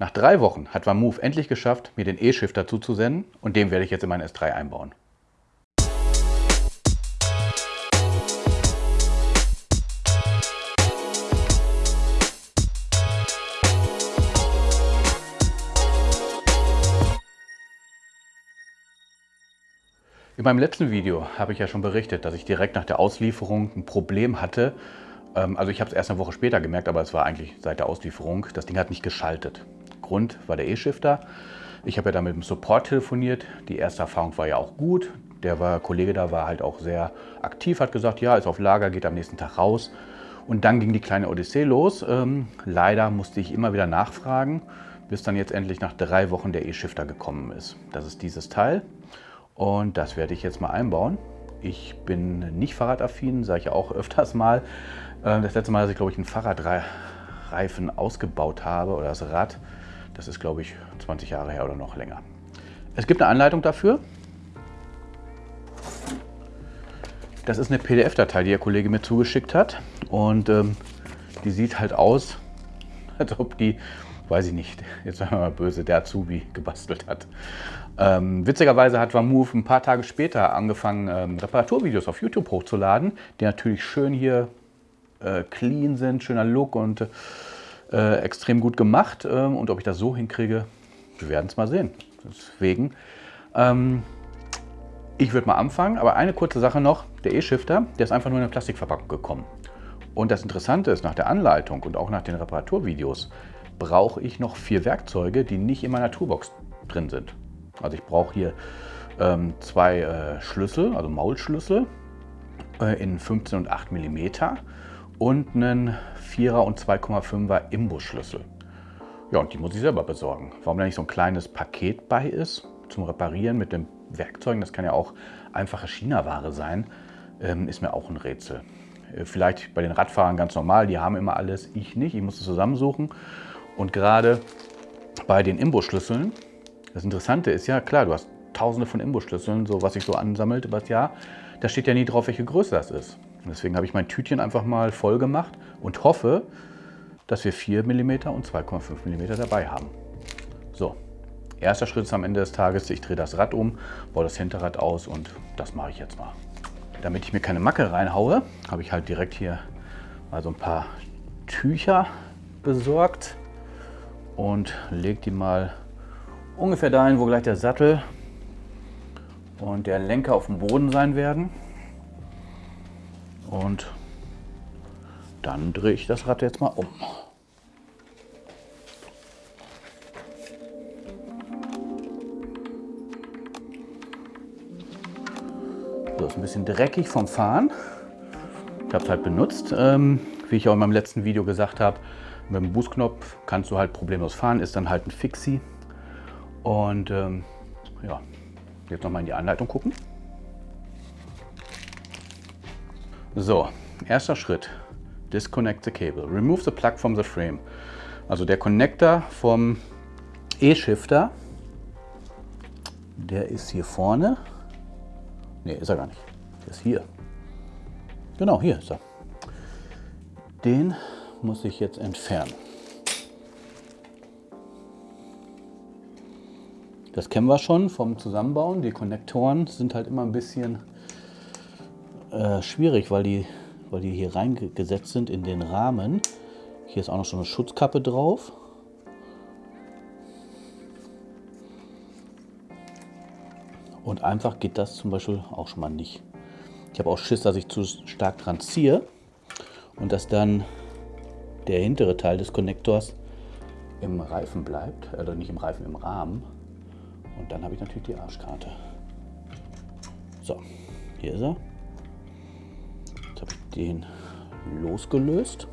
Nach drei Wochen hat VanMoof endlich geschafft, mir den E-Shifter zuzusenden und den werde ich jetzt in meinen S3 einbauen. In meinem letzten Video habe ich ja schon berichtet, dass ich direkt nach der Auslieferung ein Problem hatte. Ähm, also ich habe es erst eine Woche später gemerkt, aber es war eigentlich seit der Auslieferung. Das Ding hat nicht geschaltet. Grund war der E-Shifter. Ich habe ja da mit dem Support telefoniert. Die erste Erfahrung war ja auch gut. Der war, Kollege da war halt auch sehr aktiv, hat gesagt, ja, ist auf Lager, geht am nächsten Tag raus. Und dann ging die kleine Odyssee los. Ähm, leider musste ich immer wieder nachfragen, bis dann jetzt endlich nach drei Wochen der E-Shifter gekommen ist. Das ist dieses Teil. Und das werde ich jetzt mal einbauen. Ich bin nicht fahrradaffin, sage ich auch öfters mal. Ähm, das letzte Mal, dass ich glaube ich einen Fahrradreifen ausgebaut habe oder das Rad, das ist glaube ich 20 Jahre her oder noch länger. Es gibt eine Anleitung dafür. Das ist eine PDF-Datei, die der Kollege mir zugeschickt hat. Und ähm, die sieht halt aus, als ob die weiß ich nicht, jetzt sagen wir mal böse, der Azubi gebastelt hat. Ähm, witzigerweise hat Vamove ein paar Tage später angefangen, ähm, Reparaturvideos auf YouTube hochzuladen, die natürlich schön hier äh, clean sind, schöner Look und äh, extrem gut gemacht. Ähm, und ob ich das so hinkriege, wir werden es mal sehen. Deswegen, ähm, ich würde mal anfangen, aber eine kurze Sache noch, der E-Shifter, der ist einfach nur in eine Plastikverpackung gekommen. Und das Interessante ist, nach der Anleitung und auch nach den Reparaturvideos, brauche ich noch vier Werkzeuge, die nicht in meiner Toolbox drin sind. Also ich brauche hier ähm, zwei äh, Schlüssel, also Maulschlüssel äh, in 15 und 8 mm und einen 4er und 2,5er Imbusschlüssel. Ja, und die muss ich selber besorgen. Warum da nicht so ein kleines Paket bei ist zum Reparieren mit den Werkzeugen, das kann ja auch einfache China-Ware sein, ähm, ist mir auch ein Rätsel. Äh, vielleicht bei den Radfahrern ganz normal, die haben immer alles, ich nicht, ich muss es zusammensuchen. Und gerade bei den Imbusschlüsseln, das Interessante ist ja, klar, du hast tausende von Imbusschlüsseln, so was sich so ansammelt über das Jahr, da steht ja nie drauf, welche Größe das ist. Deswegen habe ich mein Tütchen einfach mal voll gemacht und hoffe, dass wir 4 mm und 2,5 mm dabei haben. So, erster Schritt ist am Ende des Tages, ich drehe das Rad um, baue das Hinterrad aus und das mache ich jetzt mal. Damit ich mir keine Macke reinhaue, habe ich halt direkt hier mal so ein paar Tücher besorgt und lege die mal ungefähr dahin, wo gleich der Sattel und der Lenker auf dem Boden sein werden. Und dann drehe ich das Rad jetzt mal um. So, ist ein bisschen dreckig vom Fahren. Ich habe es halt benutzt. Ähm, wie ich auch in meinem letzten Video gesagt habe, mit dem Boostknopf kannst du halt problemlos fahren, ist dann halt ein Fixie. Und ähm, ja, jetzt nochmal in die Anleitung gucken. So, erster Schritt. Disconnect the cable. Remove the plug from the frame. Also der Connector vom E-Shifter, der ist hier vorne. Ne, ist er gar nicht. Der ist hier. Genau, hier ist er. Den muss ich jetzt entfernen. Das kennen wir schon vom Zusammenbauen. Die Konnektoren sind halt immer ein bisschen äh, schwierig, weil die, weil die hier reingesetzt sind in den Rahmen. Hier ist auch noch schon eine Schutzkappe drauf. Und einfach geht das zum Beispiel auch schon mal nicht. Ich habe auch Schiss, dass ich zu stark dran ziehe und dass dann der hintere Teil des Konnektors im Reifen bleibt, oder also nicht im Reifen, im Rahmen. Und dann habe ich natürlich die Arschkarte. So, hier ist er. Den losgelöst.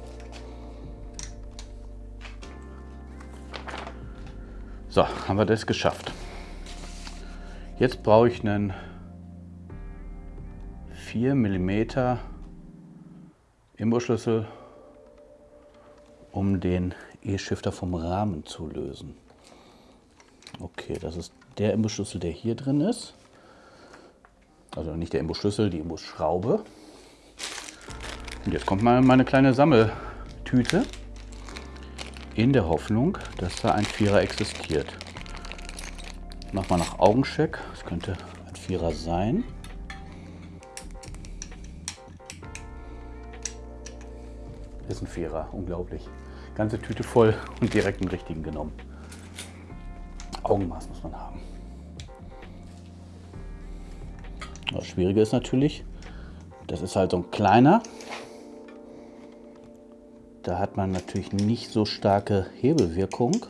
So, haben wir das geschafft. Jetzt brauche ich einen 4 mm Imbusschlüssel um den E-Shifter vom Rahmen zu lösen. Okay, das ist der Imbusschlüssel, der hier drin ist. Also nicht der Imbusschlüssel, die Imbusschraube. Und jetzt kommt mal meine kleine Sammeltüte. in der Hoffnung, dass da ein Vierer existiert. Mach mal nach Augencheck. Das könnte ein Vierer sein. Ist ein Vierer, unglaublich. Ganze Tüte voll und direkt einen richtigen genommen. Augenmaß muss man haben. Das Schwierige ist natürlich, das ist halt so ein kleiner. Da hat man natürlich nicht so starke Hebelwirkung.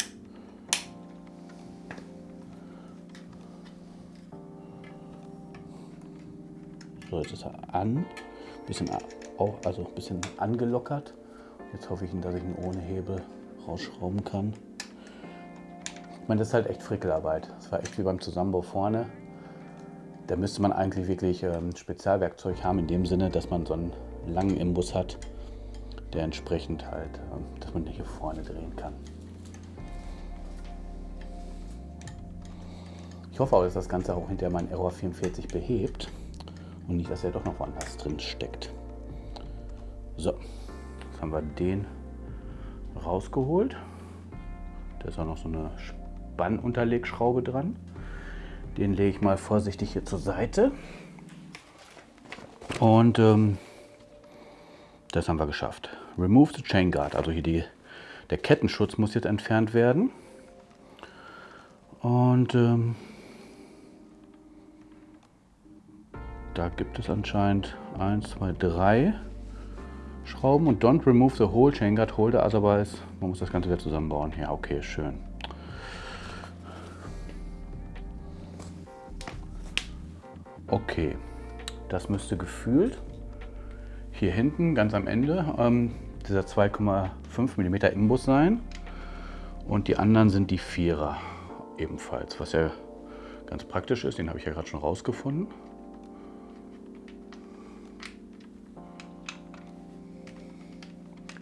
So, jetzt ist er an, bisschen, auch, also ein bisschen angelockert. Jetzt hoffe ich, dass ich ihn ohne Hebel rausschrauben kann. Ich meine, das ist halt echt Frickelarbeit. Das war echt wie beim Zusammenbau vorne. Da müsste man eigentlich wirklich ähm, Spezialwerkzeug haben, in dem Sinne, dass man so einen langen Imbus hat, der entsprechend halt, ähm, dass man hier vorne drehen kann. Ich hoffe auch, dass das Ganze auch hinter meinen Error 44 behebt und nicht, dass er doch noch woanders drin steckt. So, jetzt haben wir den rausgeholt. Da ist auch noch so eine Spannunterlegschraube dran. Den lege ich mal vorsichtig hier zur Seite. Und ähm, das haben wir geschafft. Remove the Chain Guard. Also hier die, der Kettenschutz muss jetzt entfernt werden. Und ähm, da gibt es anscheinend 1, 2, 3 Schrauben. Und don't remove the whole Chain Guard Holder, otherwise man muss das Ganze wieder zusammenbauen. Ja, okay, schön. Okay, das müsste gefühlt hier hinten ganz am Ende ähm, dieser 2,5 mm Imbus sein und die anderen sind die Vierer ebenfalls, was ja ganz praktisch ist. Den habe ich ja gerade schon rausgefunden.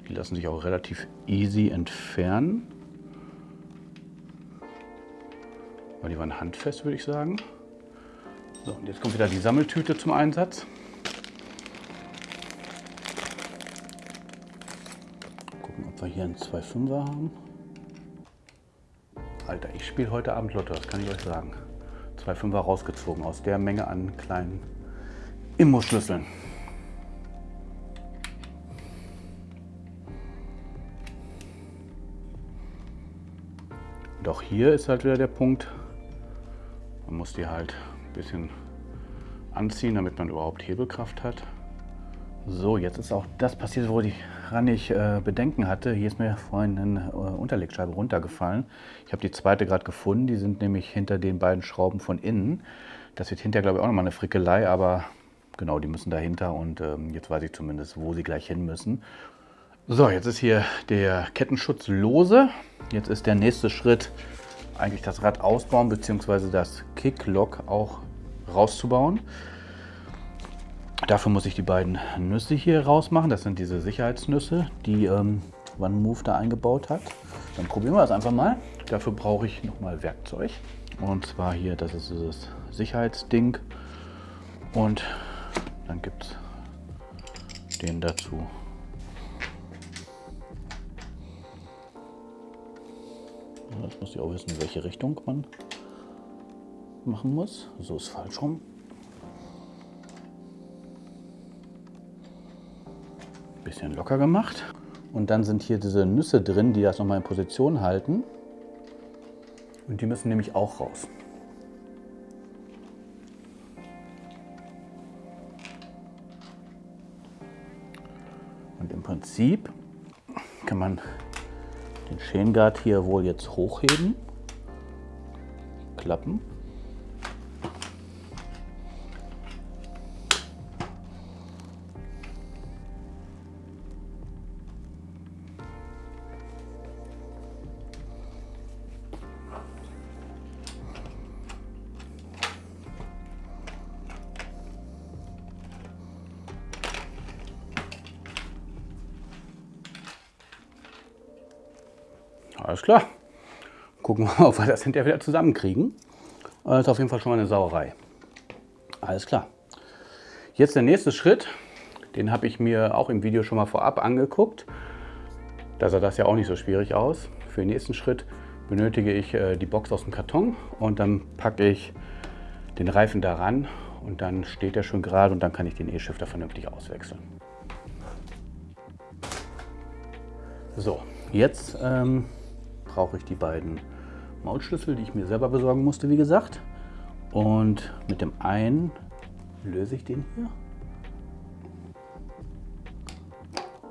Die lassen sich auch relativ easy entfernen. Weil die waren handfest, würde ich sagen. So, und jetzt kommt wieder die Sammeltüte zum Einsatz. Wir hier einen 2,5er haben. Alter, ich spiele heute Abend Lotto, das kann ich euch sagen. 2,5er rausgezogen aus der Menge an kleinen Immo-Schlüsseln. Doch hier ist halt wieder der Punkt, man muss die halt bisschen anziehen, damit man überhaupt Hebelkraft hat. So, jetzt ist auch das passiert, woran ich äh, Bedenken hatte. Hier ist mir vorhin eine äh, Unterlegscheibe runtergefallen. Ich habe die zweite gerade gefunden. Die sind nämlich hinter den beiden Schrauben von innen. Das wird hinterher, glaube ich, auch nochmal eine Frickelei, aber genau, die müssen dahinter und ähm, jetzt weiß ich zumindest, wo sie gleich hin müssen. So, jetzt ist hier der Kettenschutz lose. Jetzt ist der nächste Schritt eigentlich das Rad ausbauen bzw. das Kicklock auch rauszubauen. Dafür muss ich die beiden Nüsse hier rausmachen. Das sind diese Sicherheitsnüsse, die ähm, OneMove da eingebaut hat. Dann probieren wir das einfach mal. Dafür brauche ich nochmal Werkzeug. Und zwar hier, das ist dieses Sicherheitsding. Und dann gibt es den dazu. Jetzt muss ich auch wissen, in welche Richtung man machen muss. So ist falsch rum. Bisschen locker gemacht. Und dann sind hier diese Nüsse drin, die das nochmal in Position halten. Und die müssen nämlich auch raus. Und im Prinzip kann man den Chain hier wohl jetzt hochheben, klappen Alles klar. Gucken wir mal, ob wir das hinterher wieder zusammenkriegen. Das ist auf jeden Fall schon mal eine Sauerei. Alles klar. Jetzt der nächste Schritt. Den habe ich mir auch im Video schon mal vorab angeguckt. Da sah das ja auch nicht so schwierig aus. für den nächsten Schritt benötige ich äh, die Box aus dem Karton und dann packe ich den Reifen daran und dann steht er schon gerade und dann kann ich den E-Shifter vernünftig auswechseln. So, jetzt ähm, brauche ich die beiden Maulschlüssel, die ich mir selber besorgen musste, wie gesagt. Und mit dem einen löse ich den hier.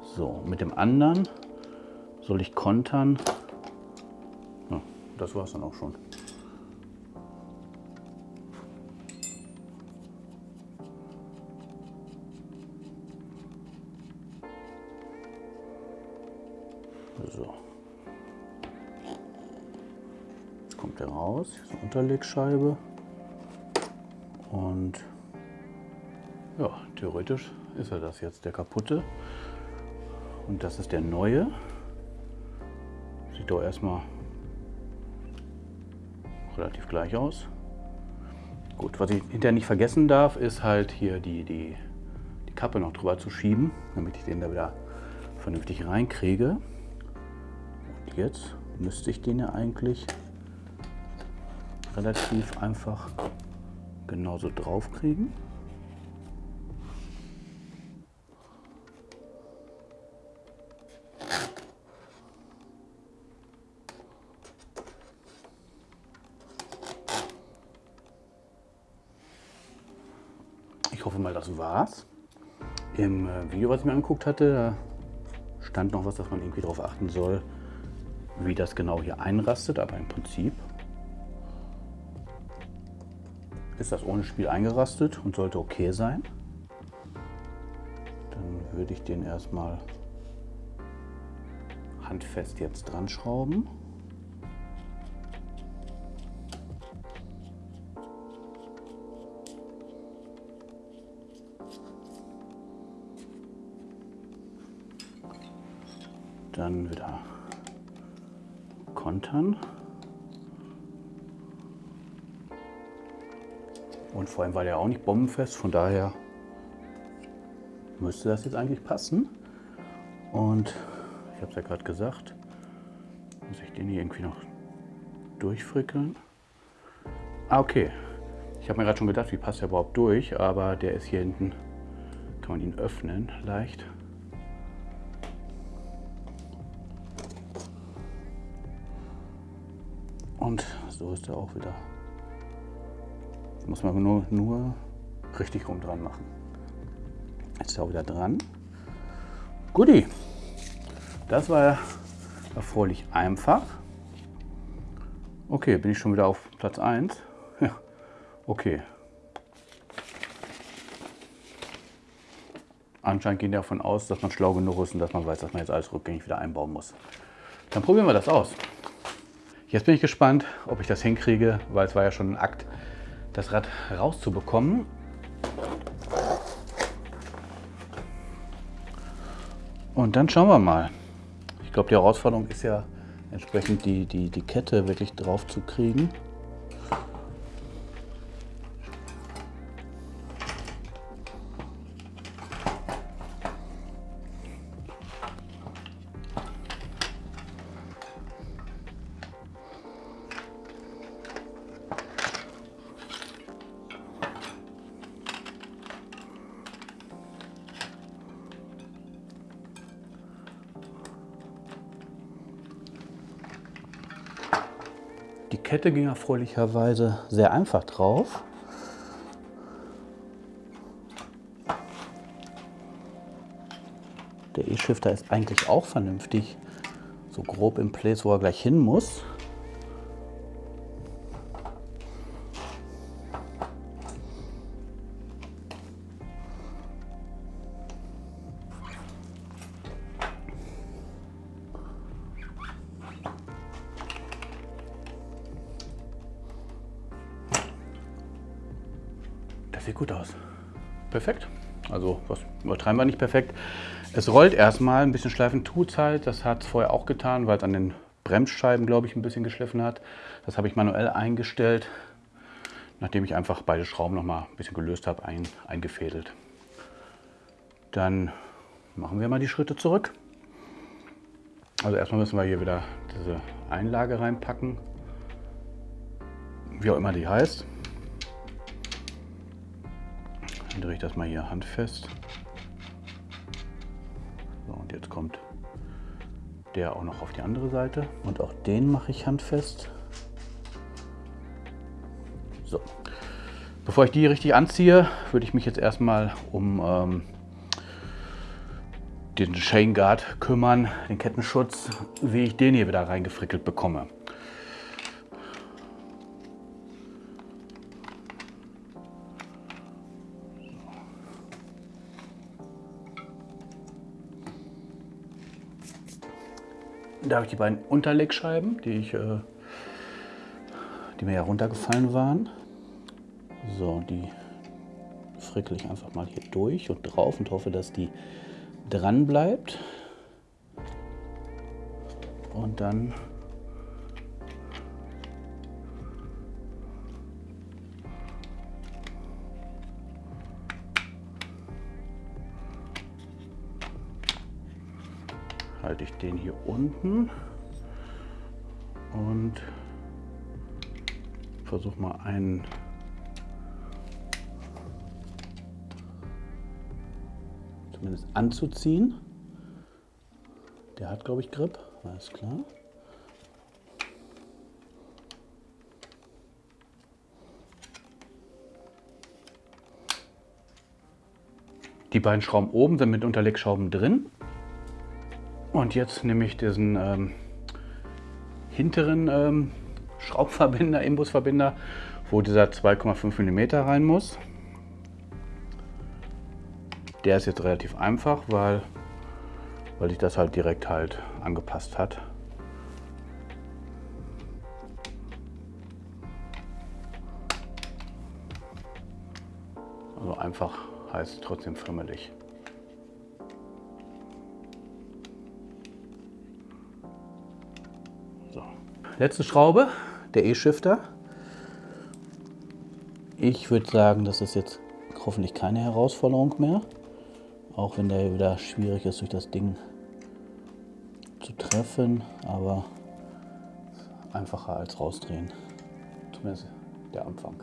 So, mit dem anderen soll ich kontern. Ja, das war es dann auch schon. Unterlegscheibe. Und ja, theoretisch ist er das jetzt, der kaputte. Und das ist der neue. Sieht doch erstmal relativ gleich aus. Gut, was ich hinterher nicht vergessen darf, ist halt hier die, die, die Kappe noch drüber zu schieben, damit ich den da wieder vernünftig reinkriege. Und jetzt müsste ich den ja eigentlich relativ einfach genauso drauf kriegen. Ich hoffe mal, das war's. Im äh, Video, was ich mir angeguckt hatte, stand noch was, dass man irgendwie darauf achten soll, wie das genau hier einrastet. Aber im Prinzip ist das ohne Spiel eingerastet und sollte okay sein. Dann würde ich den erstmal handfest jetzt dran schrauben. Dann wieder kontern. Und vor allem war der auch nicht bombenfest, von daher müsste das jetzt eigentlich passen. Und ich habe es ja gerade gesagt, muss ich den hier irgendwie noch durchfrickeln. Ah, okay. Ich habe mir gerade schon gedacht, wie passt der überhaupt durch, aber der ist hier hinten, kann man ihn öffnen leicht. Und so ist er auch wieder. Muss man nur, nur richtig rum dran machen. Jetzt ist er wieder dran. Guti, das war erfreulich einfach. Okay, bin ich schon wieder auf Platz 1. Ja, okay. Anscheinend gehen die davon aus, dass man schlau genug ist und dass man weiß, dass man jetzt alles rückgängig wieder einbauen muss. Dann probieren wir das aus. Jetzt bin ich gespannt, ob ich das hinkriege, weil es war ja schon ein Akt, das Rad rauszubekommen. Und dann schauen wir mal. Ich glaube, die Herausforderung ist ja entsprechend die, die, die Kette wirklich drauf zu kriegen. Kette ging erfreulicherweise sehr einfach drauf. Der E-Shifter ist eigentlich auch vernünftig so grob im Place, wo er gleich hin muss. Sieht gut aus. Perfekt. Also was übertreiben wir nicht perfekt. Es rollt erstmal, ein bisschen schleifen tut halt. Das hat es vorher auch getan, weil es an den Bremsscheiben, glaube ich, ein bisschen geschliffen hat. Das habe ich manuell eingestellt, nachdem ich einfach beide Schrauben noch mal ein bisschen gelöst habe, ein, eingefädelt. Dann machen wir mal die Schritte zurück. Also erstmal müssen wir hier wieder diese Einlage reinpacken. Wie auch immer die heißt. Drehe ich das mal hier handfest. So, und jetzt kommt der auch noch auf die andere Seite. Und auch den mache ich handfest. So. Bevor ich die richtig anziehe, würde ich mich jetzt erstmal um ähm, den Chain Guard kümmern, den Kettenschutz, wie ich den hier wieder reingefrickelt bekomme. Da habe ich die beiden Unterlegscheiben, die, ich, äh, die mir ja runtergefallen waren. So, die frickel ich einfach mal hier durch und drauf und hoffe, dass die dran bleibt. Und dann halte ich den hier unten und versuche mal einen zumindest anzuziehen. Der hat, glaube ich, Grip, alles klar. Die beiden Schrauben oben sind mit Unterlegschrauben drin. Und jetzt nehme ich diesen ähm, hinteren ähm, Schraubverbinder, Imbusverbinder, wo dieser 2,5 mm rein muss. Der ist jetzt relativ einfach, weil, weil sich das halt direkt halt angepasst hat. Also einfach heißt trotzdem frimmelig. Letzte Schraube, der E-Shifter. Ich würde sagen, das ist jetzt hoffentlich keine Herausforderung mehr. Auch wenn der wieder schwierig ist, durch das Ding zu treffen, aber einfacher als rausdrehen. Zumindest der Anfang.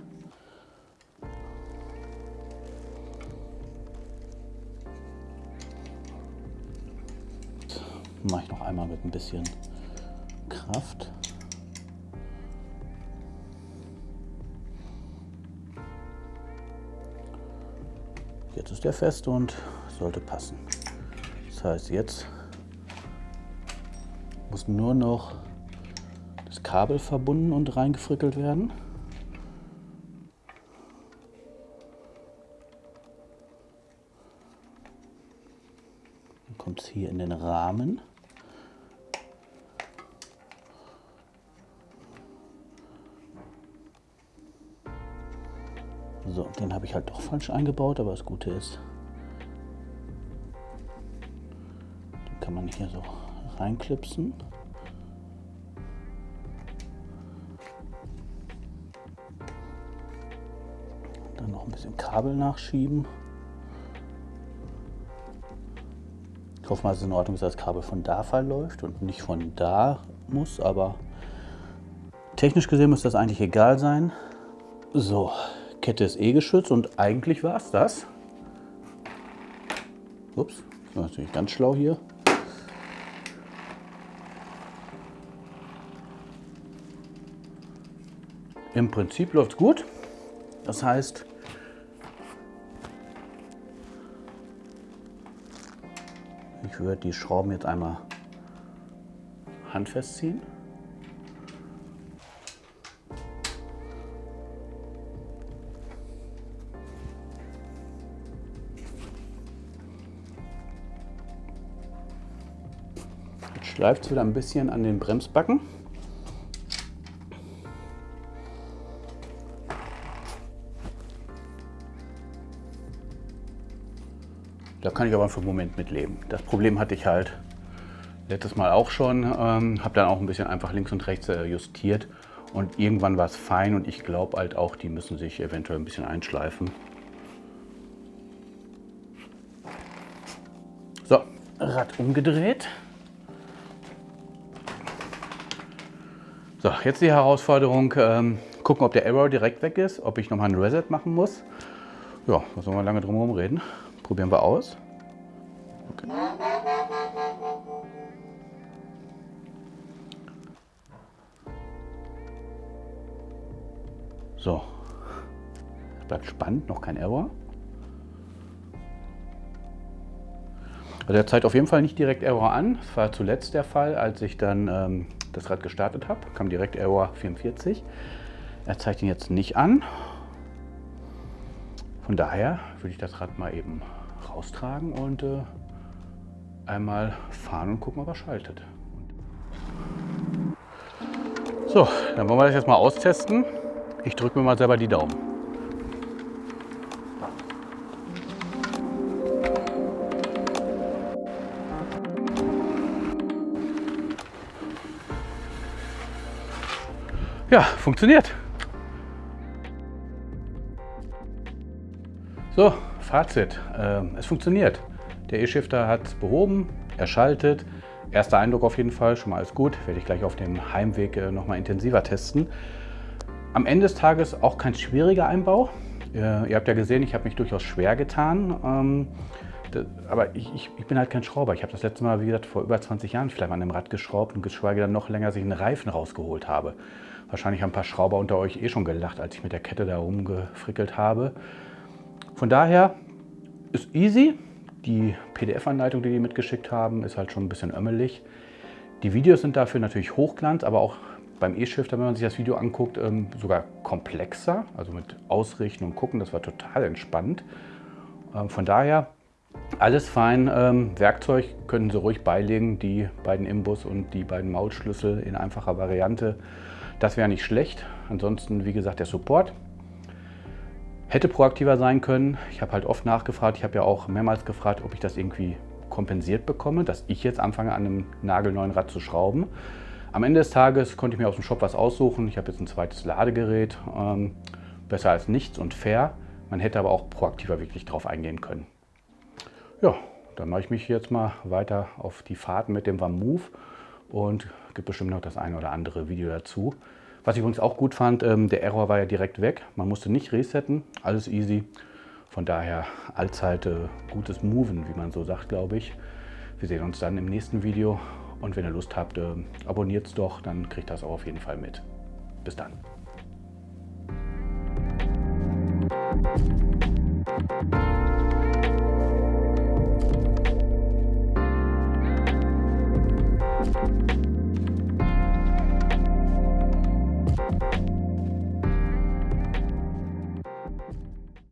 Mache ich noch einmal mit ein bisschen Kraft. Jetzt ist der fest und sollte passen. Das heißt, jetzt muss nur noch das Kabel verbunden und reingefrickelt werden. Dann kommt es hier in den Rahmen. So, den habe ich halt doch falsch eingebaut, aber das Gute ist, kann man hier so reinklipsen. Dann noch ein bisschen Kabel nachschieben. Ich hoffe mal, es ist in Ordnung, dass das Kabel von da verläuft und nicht von da muss, aber technisch gesehen muss das eigentlich egal sein. So, Kette ist eh geschützt und eigentlich war es das. Ups, das war natürlich ganz schlau hier. Im Prinzip läuft es gut. Das heißt, ich würde die Schrauben jetzt einmal handfest ziehen. Schleift es wieder ein bisschen an den Bremsbacken. Da kann ich aber für einen Moment mitleben. Das Problem hatte ich halt letztes Mal auch schon. Ähm, habe dann auch ein bisschen einfach links und rechts äh, justiert. Und irgendwann war es fein und ich glaube halt auch, die müssen sich eventuell ein bisschen einschleifen. So, Rad umgedreht. So, jetzt die Herausforderung, ähm, gucken, ob der Error direkt weg ist, ob ich nochmal ein Reset machen muss. Ja, was sollen wir lange drum herum reden? Probieren wir aus. Okay. So, bleibt spannend, noch kein Error. Also er zeigt auf jeden Fall nicht direkt Error an. Das war zuletzt der Fall, als ich dann ähm, das Rad gestartet habe, kam direkt Error 44. Er zeigt ihn jetzt nicht an. Von daher würde ich das Rad mal eben raustragen und äh, einmal fahren und gucken, ob er schaltet. So, dann wollen wir das jetzt mal austesten. Ich drücke mir mal selber die Daumen. Ja, funktioniert. So, Fazit. Ähm, es funktioniert. Der E-Shifter hat es behoben, er schaltet. Erster Eindruck auf jeden Fall, schon mal alles gut. Werde ich gleich auf dem Heimweg äh, noch mal intensiver testen. Am Ende des Tages auch kein schwieriger Einbau. Äh, ihr habt ja gesehen, ich habe mich durchaus schwer getan. Ähm, aber ich, ich, ich, bin halt kein Schrauber. Ich habe das letzte Mal, wie gesagt, vor über 20 Jahren vielleicht an einem Rad geschraubt und geschweige dann noch länger sich einen Reifen rausgeholt habe. Wahrscheinlich haben ein paar Schrauber unter euch eh schon gelacht, als ich mit der Kette da rumgefrickelt habe. Von daher ist easy. Die PDF-Anleitung, die die mitgeschickt haben, ist halt schon ein bisschen ömmelig. Die Videos sind dafür natürlich Hochglanz, aber auch beim E-Shifter, wenn man sich das Video anguckt, ähm, sogar komplexer. Also mit Ausrichten und Gucken, das war total entspannt. Ähm, von daher alles fein. Ähm, Werkzeug können Sie ruhig beilegen, die beiden Imbus und die beiden Mautschlüssel in einfacher Variante. Das wäre nicht schlecht. Ansonsten, wie gesagt, der Support. Hätte proaktiver sein können. Ich habe halt oft nachgefragt. Ich habe ja auch mehrmals gefragt, ob ich das irgendwie kompensiert bekomme, dass ich jetzt anfange, an einem nagelneuen Rad zu schrauben. Am Ende des Tages konnte ich mir aus dem Shop was aussuchen. Ich habe jetzt ein zweites Ladegerät. Ähm, besser als nichts und fair. Man hätte aber auch proaktiver wirklich drauf eingehen können. Ja, dann mache ich mich jetzt mal weiter auf die Fahrten mit dem Move und gibt bestimmt noch das eine oder andere Video dazu. Was ich übrigens auch gut fand, ähm, der Error war ja direkt weg. Man musste nicht resetten, alles easy. Von daher allzeit äh, gutes Moven, wie man so sagt, glaube ich. Wir sehen uns dann im nächsten Video. Und wenn ihr Lust habt, äh, abonniert es doch, dann kriegt das auch auf jeden Fall mit. Bis dann. Thank you.